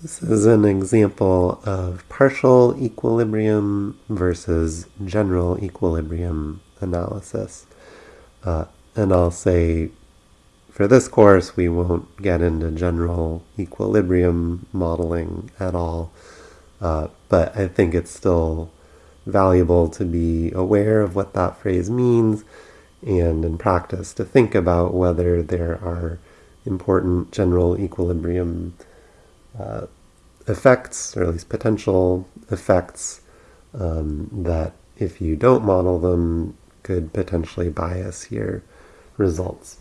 This is an example of partial equilibrium versus general equilibrium analysis. Uh, and I'll say for this course we won't get into general equilibrium modeling at all, uh, but I think it's still valuable to be aware of what that phrase means and in practice to think about whether there are important general equilibrium uh, effects, or at least potential effects, um, that if you don't model them could potentially bias your results.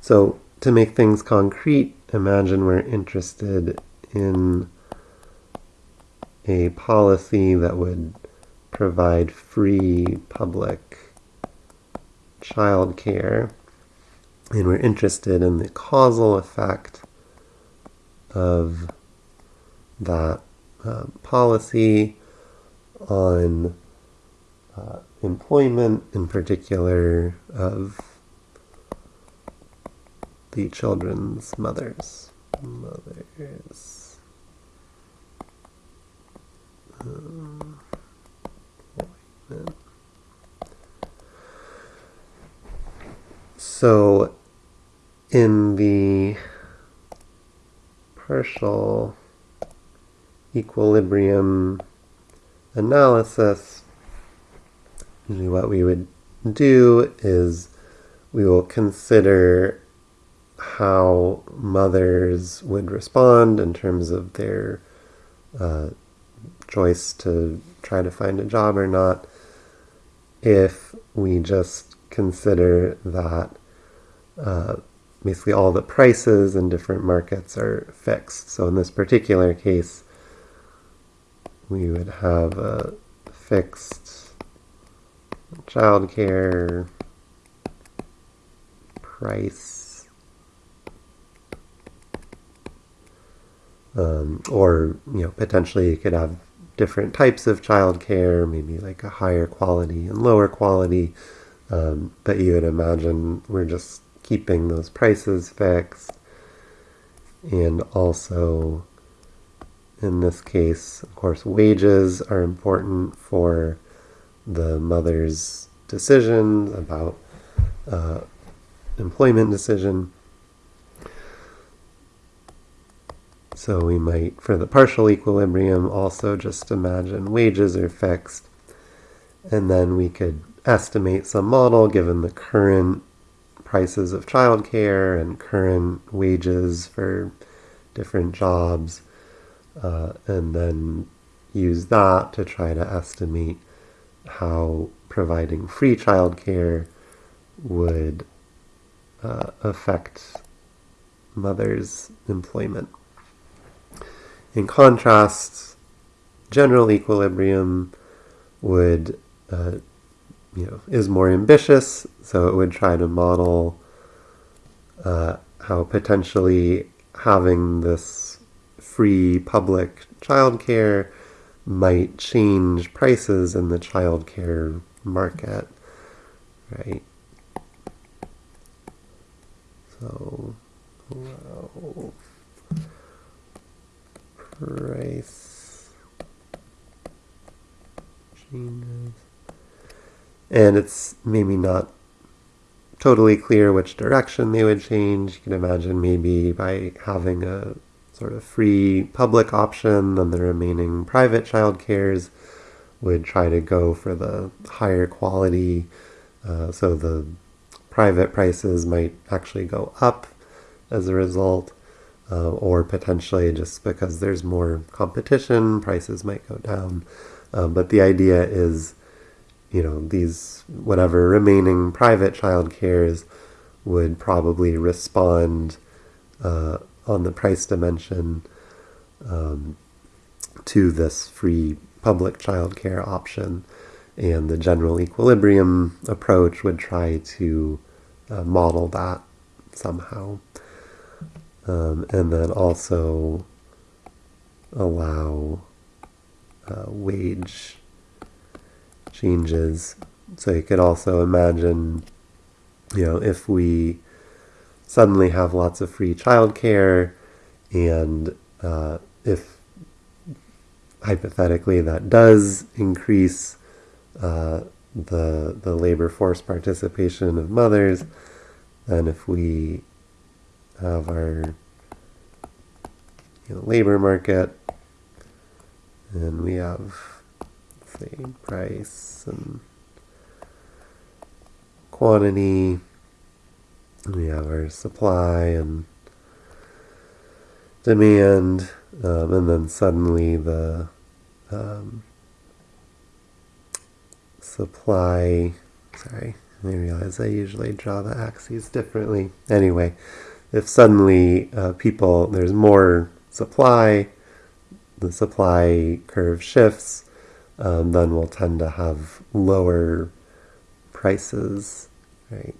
So to make things concrete, imagine we're interested in a policy that would provide free public child care, and we're interested in the causal effect of that uh, policy on uh, employment, in particular of the children's mothers. Mothers. Um, so in the partial equilibrium analysis, usually what we would do is we will consider how mothers would respond in terms of their uh, choice to try to find a job or not if we just consider that uh, basically all the prices in different markets are fixed. So in this particular case, we would have a fixed childcare price um, or you know potentially you could have different types of childcare maybe like a higher quality and lower quality um, but you would imagine we're just keeping those prices fixed. And also in this case, of course, wages are important for the mother's decision about uh, employment decision. So we might, for the partial equilibrium, also just imagine wages are fixed. And then we could estimate some model given the current prices of childcare and current wages for different jobs uh, and then use that to try to estimate how providing free childcare would uh, affect mothers' employment. In contrast, general equilibrium would, uh, you know, is more ambitious, so it would try to model uh, how potentially having this free public childcare might change prices in the childcare market, right? So, price changes. And it's maybe not totally clear which direction they would change. You can imagine maybe by having a sort of free public option, then the remaining private child cares would try to go for the higher quality. Uh, so the private prices might actually go up as a result, uh, or potentially just because there's more competition, prices might go down. Um, but the idea is, you know, these whatever remaining private child cares would probably respond uh, on the price dimension um, to this free public childcare option. And the general equilibrium approach would try to uh, model that somehow. Um, and then also allow uh, wage changes. So you could also imagine, you know, if we suddenly have lots of free childcare and uh, if hypothetically that does increase uh, the the labor force participation of mothers, then if we have our you know, labor market and we have say price and quantity we have our supply and demand um, and then suddenly the um, supply sorry I realize I usually draw the axes differently. Anyway if suddenly uh, people there's more supply the supply curve shifts um, then we'll tend to have lower prices right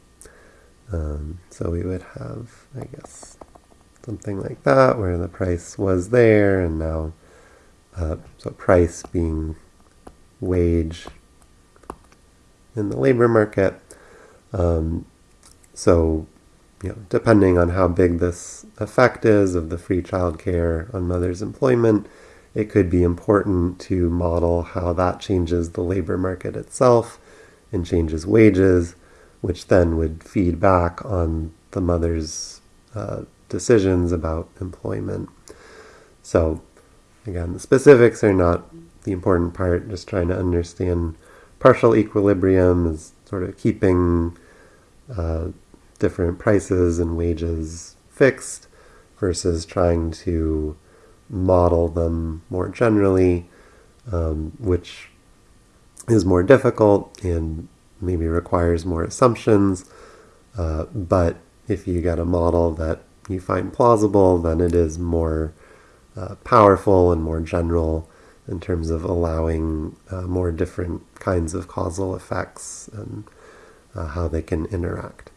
um, so we would have I guess something like that, where the price was there, and now, uh, so price being wage in the labor market. Um, so, you know, depending on how big this effect is of the free childcare on mother's employment, it could be important to model how that changes the labor market itself and changes wages, which then would feed back on the mother's uh, decisions about employment. So, again, the specifics are not the important part, just trying to understand partial equilibrium is sort of keeping uh, different prices and wages fixed versus trying to model them more generally, um, which is more difficult and maybe requires more assumptions. Uh, but if you get a model that you find plausible, then it is more uh, powerful and more general in terms of allowing uh, more different kinds of causal effects and uh, how they can interact.